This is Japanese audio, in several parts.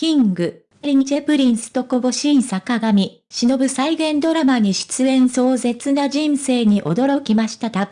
キング、リンチェプリンスとコボシン坂上、忍再現ドラマに出演壮絶な人生に驚きましたた。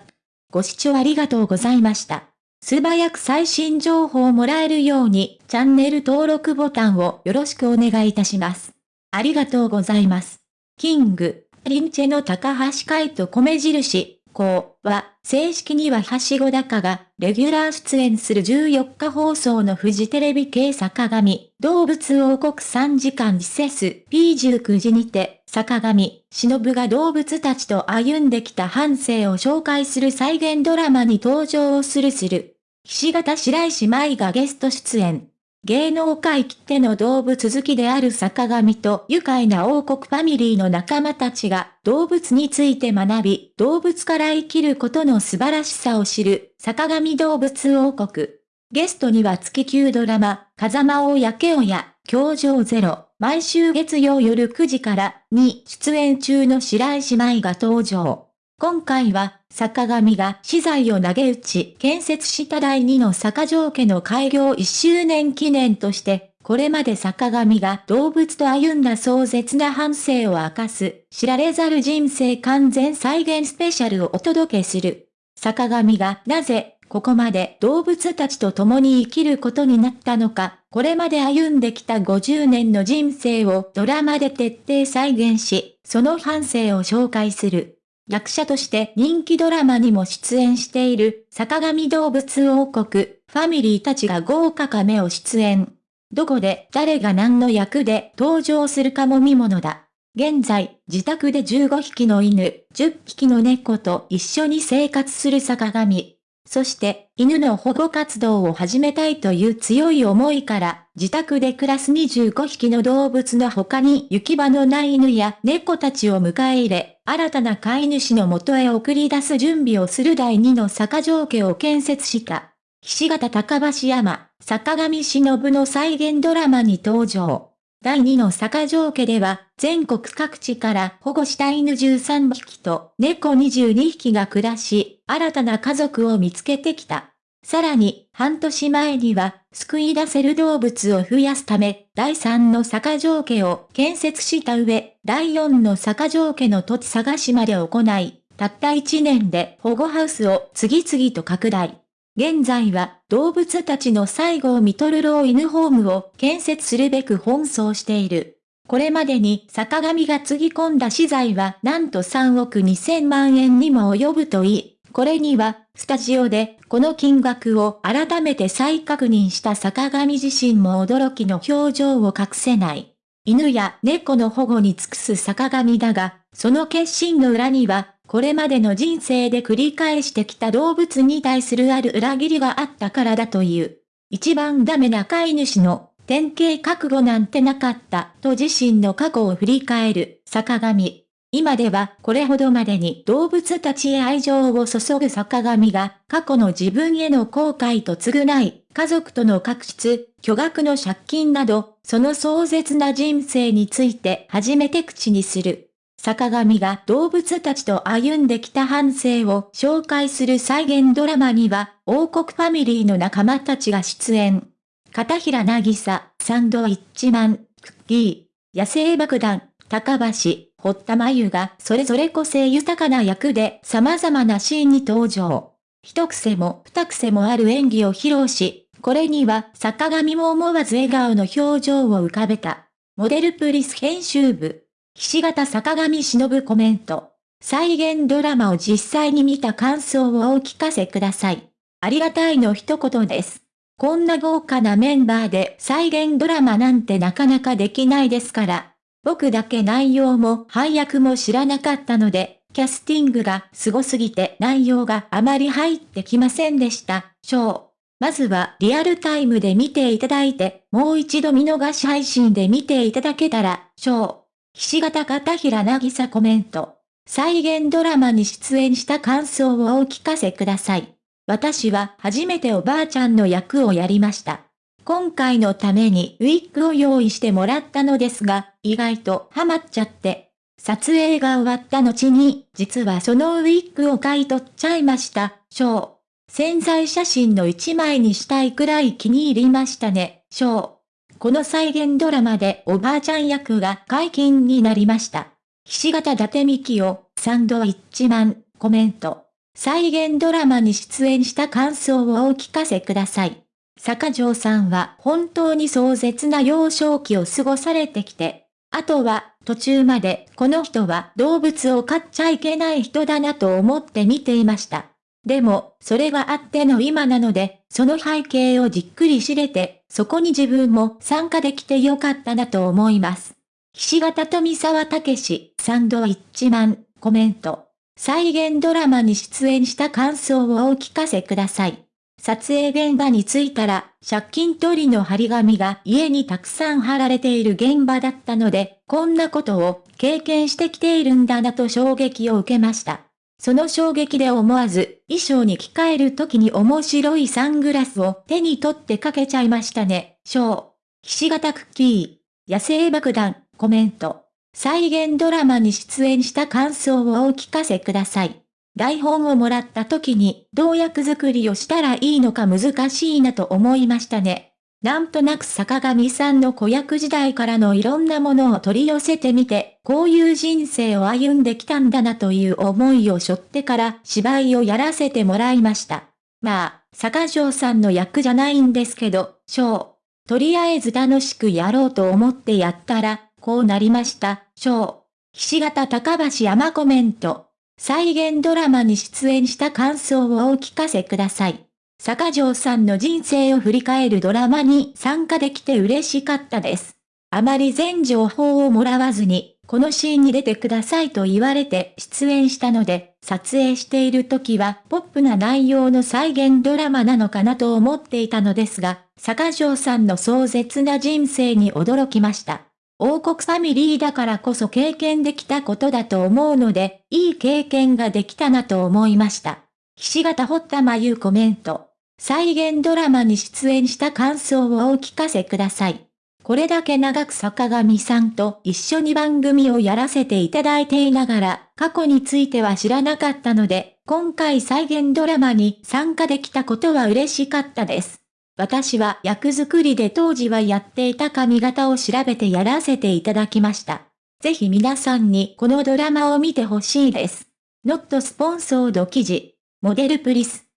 ご視聴ありがとうございました。素早く最新情報をもらえるように、チャンネル登録ボタンをよろしくお願いいたします。ありがとうございます。キング、リンチェの高橋海と米印、こうは、正式にははしご高が、レギュラー出演する14日放送のフジテレビ系坂上、動物王国3時間施設 P19 時にて、坂上、忍が動物たちと歩んできた半生を紹介する再現ドラマに登場をするする。岸形白石舞がゲスト出演。芸能界きっての動物好きである坂上と愉快な王国ファミリーの仲間たちが動物について学び、動物から生きることの素晴らしさを知る坂上動物王国。ゲストには月9ドラマ、風間をやけおや、教場ゼロ、毎週月曜夜9時からに出演中の白石舞が登場。今回は、坂上が資材を投げ打ち建設した第2の坂上家の開業1周年記念として、これまで坂上が動物と歩んだ壮絶な反省を明かす、知られざる人生完全再現スペシャルをお届けする。坂上がなぜ、ここまで動物たちと共に生きることになったのか、これまで歩んできた50年の人生をドラマで徹底再現し、その反省を紹介する。役者として人気ドラマにも出演している坂上動物王国、ファミリーたちが豪華カメを出演。どこで誰が何の役で登場するかも見ものだ。現在、自宅で15匹の犬、10匹の猫と一緒に生活する坂上。そして、犬の保護活動を始めたいという強い思いから、自宅で暮らす25匹の動物の他に行き場のない犬や猫たちを迎え入れ、新たな飼い主の元へ送り出す準備をする第2の坂上家を建設した。岸形高橋山、坂上忍の再現ドラマに登場。第2の坂上家では、全国各地から保護した犬13匹と猫22匹が暮らし、新たな家族を見つけてきた。さらに、半年前には、救い出せる動物を増やすため、第3の坂上家を建設した上、第4の坂上家の土地探しまで行い、たった1年で保護ハウスを次々と拡大。現在は動物たちの最後を見とる老犬ホームを建設するべく奔走している。これまでに坂上がつぎ込んだ資材はなんと3億2000万円にも及ぶといい、これには、スタジオで、この金額を改めて再確認した坂上自身も驚きの表情を隠せない。犬や猫の保護に尽くす坂上だが、その決心の裏には、これまでの人生で繰り返してきた動物に対するある裏切りがあったからだという。一番ダメな飼い主の典型覚悟なんてなかったと自身の過去を振り返る坂上。今ではこれほどまでに動物たちへ愛情を注ぐ坂上が過去の自分への後悔と償い、家族との確執、巨額の借金など、その壮絶な人生について初めて口にする。坂上が動物たちと歩んできた反省を紹介する再現ドラマには、王国ファミリーの仲間たちが出演。片平なぎさ、サンドイッチマン、クッキー、野生爆弾、高橋、堀田真由がそれぞれ個性豊かな役で様々なシーンに登場。一癖も二癖もある演技を披露し、これには坂上も思わず笑顔の表情を浮かべた。モデルプリス編集部。岸形坂上忍コメント。再現ドラマを実際に見た感想をお聞かせください。ありがたいの一言です。こんな豪華なメンバーで再現ドラマなんてなかなかできないですから。僕だけ内容も配役も知らなかったので、キャスティングが凄すぎて内容があまり入ってきませんでした。ショー。まずはリアルタイムで見ていただいて、もう一度見逃し配信で見ていただけたら、ショー。岸形片平なぎさコメント。再現ドラマに出演した感想をお聞かせください。私は初めておばあちゃんの役をやりました。今回のためにウィッグを用意してもらったのですが、意外とハマっちゃって、撮影が終わった後に、実はそのウィッグを買い取っちゃいました。ショー。潜在写真の一枚にしたいくらい気に入りましたね。ショー。この再現ドラマでおばあちゃん役が解禁になりました。菱形伊達美希をサンドイッチマン、コメント。再現ドラマに出演した感想をお聞かせください。坂城さんは本当に壮絶な幼少期を過ごされてきて、あとは途中までこの人は動物を飼っちゃいけない人だなと思って見ていました。でも、それがあっての今なので、その背景をじっくり知れて、そこに自分も参加できてよかったなと思います。菱形富沢武史、サンドイッチマン、コメント。再現ドラマに出演した感想をお聞かせください。撮影現場に着いたら、借金取りの張り紙が家にたくさん貼られている現場だったので、こんなことを経験してきているんだなと衝撃を受けました。その衝撃で思わず、衣装に着替える時に面白いサングラスを手に取ってかけちゃいましたね。ショー。ひし形クッキー。野生爆弾。コメント。再現ドラマに出演した感想をお聞かせください。台本をもらった時に、どう役作りをしたらいいのか難しいなと思いましたね。なんとなく坂上さんの子役時代からのいろんなものを取り寄せてみて、こういう人生を歩んできたんだなという思いを背負ってから芝居をやらせてもらいました。まあ、坂上さんの役じゃないんですけど、ショー。とりあえず楽しくやろうと思ってやったら、こうなりました、ショー。菱形高橋山コメント。再現ドラマに出演した感想をお聞かせください。坂城さんの人生を振り返るドラマに参加できて嬉しかったです。あまり全情報をもらわずに、このシーンに出てくださいと言われて出演したので、撮影している時はポップな内容の再現ドラマなのかなと思っていたのですが、坂城さんの壮絶な人生に驚きました。王国ファミリーだからこそ経験できたことだと思うので、いい経験ができたなと思いました。岸形堀田真由コメント。再現ドラマに出演した感想をお聞かせください。これだけ長く坂上さんと一緒に番組をやらせていただいていながら、過去については知らなかったので、今回再現ドラマに参加できたことは嬉しかったです。私は役作りで当時はやっていた髪型を調べてやらせていただきました。ぜひ皆さんにこのドラマを見てほしいです。ノットスポンソード記事、モデルプリス。